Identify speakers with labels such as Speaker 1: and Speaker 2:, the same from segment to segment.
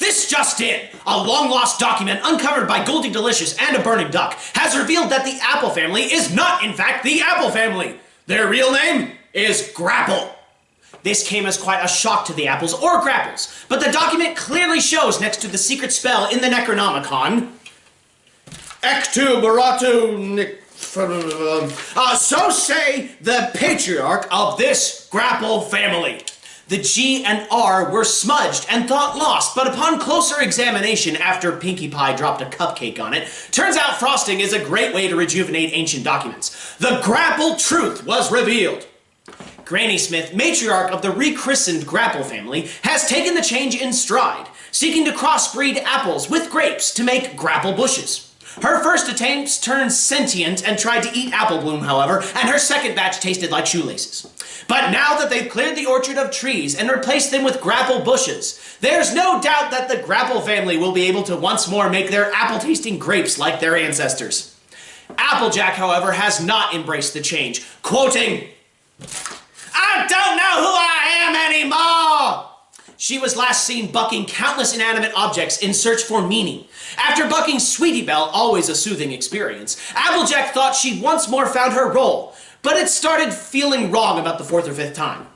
Speaker 1: This just in! A long-lost document uncovered by Goldie Delicious and a burning duck has revealed that the Apple family is not, in fact, the Apple family. Their real name is Grapple. This came as quite a shock to the Apples or Grapples, but the document clearly shows next to the secret spell in the Necronomicon, Ectu Baratu uh, so say the patriarch of this Grapple family. The G and R were smudged and thought lost, but upon closer examination after Pinkie Pie dropped a cupcake on it, turns out frosting is a great way to rejuvenate ancient documents. The Grapple truth was revealed. Granny Smith, matriarch of the rechristened Grapple family, has taken the change in stride, seeking to crossbreed apples with grapes to make grapple bushes. Her first attempts turned sentient and tried to eat apple bloom, however, and her second batch tasted like shoelaces. But now that they've cleared the orchard of trees and replaced them with grapple bushes, there's no doubt that the Grapple family will be able to once more make their apple-tasting grapes like their ancestors. Applejack, however, has not embraced the change, quoting, I don't know who I am anymore! She was last seen bucking countless inanimate objects in search for meaning. After bucking Sweetie Belle, always a soothing experience, Applejack thought she'd once more found her role, but it started feeling wrong about the fourth or fifth time.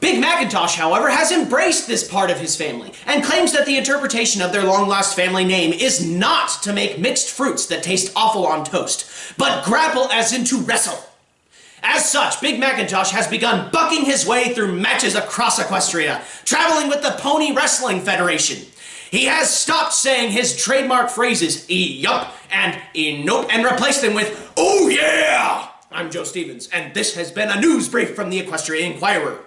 Speaker 1: Big Macintosh, however, has embraced this part of his family and claims that the interpretation of their long-lost family name is not to make mixed fruits that taste awful on toast, but grapple as in to wrestle. As such, Big Macintosh has begun bucking his way through matches across Equestria, traveling with the Pony Wrestling Federation. He has stopped saying his trademark phrases, e-yup and e-nope, and replaced them with, oh yeah! I'm Joe Stevens, and this has been a news brief from the Equestria Inquirer.